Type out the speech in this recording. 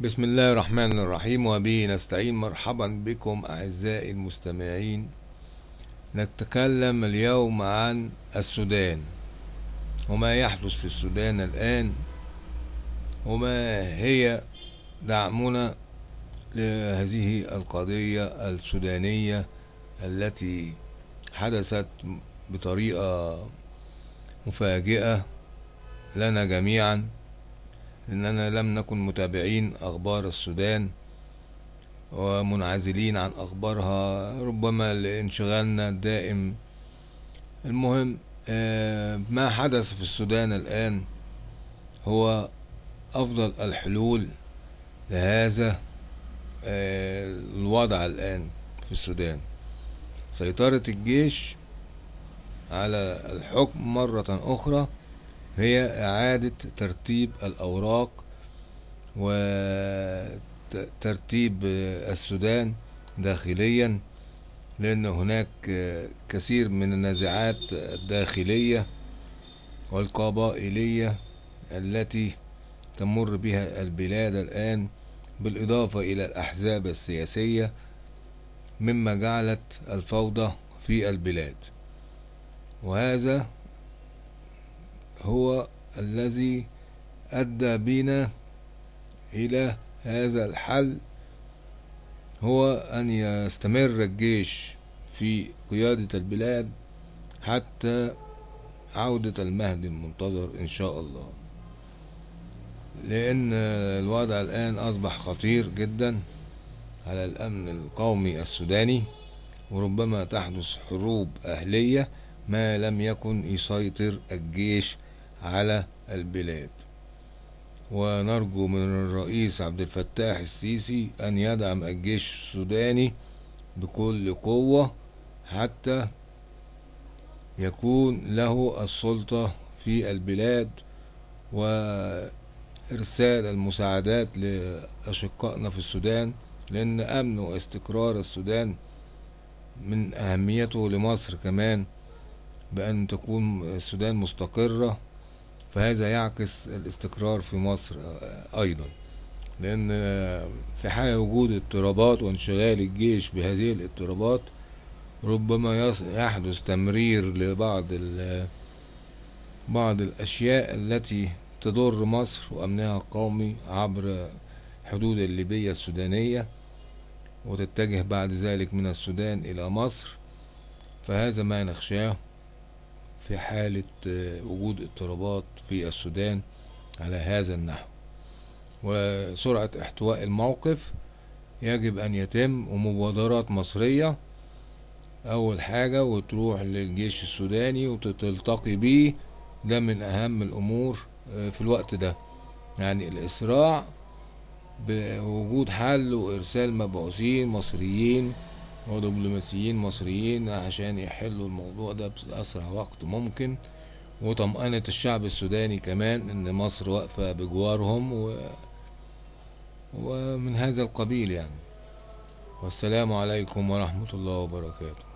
بسم الله الرحمن الرحيم وبه نستعين مرحبا بكم أعزائي المستمعين نتكلم اليوم عن السودان وما يحدث في السودان الآن وما هي دعمنا لهذه القضية السودانية التي حدثت بطريقة مفاجئة لنا جميعا إننا لم نكن متابعين أخبار السودان ومنعزلين عن أخبارها. ربما لانشغالنا الدائم المهم ما حدث في السودان الآن هو أفضل الحلول لهذا الوضع الآن في السودان. سيطرة الجيش على الحكم مرة أخرى هي إعادة ترتيب الأوراق وترتيب السودان داخليا لأن هناك كثير من النزاعات الداخلية والقبائلية التي تمر بها البلاد الآن بالإضافة إلى الأحزاب السياسية مما جعلت الفوضى في البلاد. وهذا هو الذي أدى بنا إلى هذا الحل هو أن يستمر الجيش في قيادة البلاد حتى عودة المهدي المنتظر إن شاء الله. لأن الوضع الآن أصبح خطير جدا على الأمن القومي السوداني وربما تحدث حروب أهلية ما لم يكن يسيطر الجيش على البلاد. ونرجو من الرئيس عبد الفتاح السيسي أن يدعم الجيش السوداني بكل قوة حتى يكون له السلطة في البلاد وإرسال المساعدات لأشقائنا في السودان لأن أمن واستقرار السودان من أهميته لمصر كمان بأن تكون السودان مستقرة فهذا يعكس الاستقرار في مصر أيضا. لأن في حال وجود اضطرابات وانشغال الجيش بهذه الاضطرابات ربما يحدث تمرير لبعض بعض الأشياء التي تضر مصر وأمنها القومي عبر حدود الليبية السودانية وتتجه بعد ذلك من السودان إلى مصر. فهذا ما نخشاه. في حالة وجود اضطرابات في السودان على هذا النحو. وسرعة احتواء الموقف يجب أن يتم ومبادرات مصرية. أول حاجة وتروح للجيش السوداني وتلتقي بيه. ده من أهم الأمور في الوقت ده. يعني الإسراع بوجود حل وإرسال مبعوثين مصريين ودبلوماسيين مصريين عشان يحلوا الموضوع ده بأسرع وقت ممكن. وطمأنة الشعب السوداني كمان إن مصر واقفة بجوارهم و... ومن هذا القبيل يعني. والسلام عليكم ورحمة الله وبركاته.